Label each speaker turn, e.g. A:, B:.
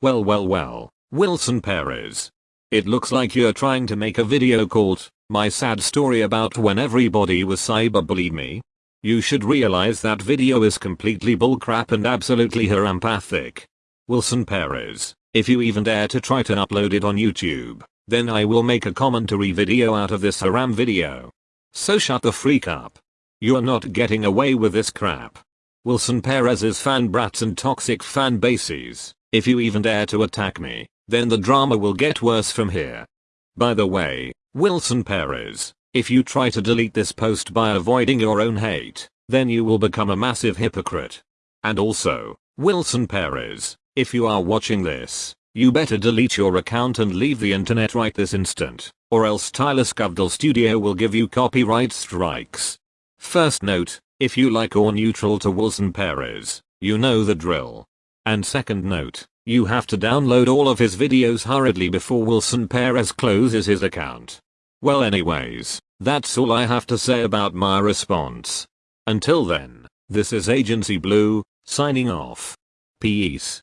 A: Well well well, Wilson Perez. It looks like you're trying to make a video called, my sad story about when everybody was cyberbullied me. You should realize that video is completely bullcrap and absolutely harampathic. Wilson Perez, if you even dare to try to upload it on YouTube, then I will make a commentary video out of this haram video. So shut the freak up. You're not getting away with this crap. Wilson Perez's fan brats and toxic fan bases, if you even dare to attack me, then the drama will get worse from here. By the way, Wilson Perez, if you try to delete this post by avoiding your own hate, then you will become a massive hypocrite. And also, Wilson Perez, if you are watching this, you better delete your account and leave the internet right this instant, or else Tyler Scovdell Studio will give you copyright strikes. First note, if you like or neutral to Wilson Perez, you know the drill. And second note, you have to download all of his videos hurriedly before Wilson Perez closes his account. Well anyways, that's all I have to say about my response. Until then, this is Agency Blue, signing off. Peace.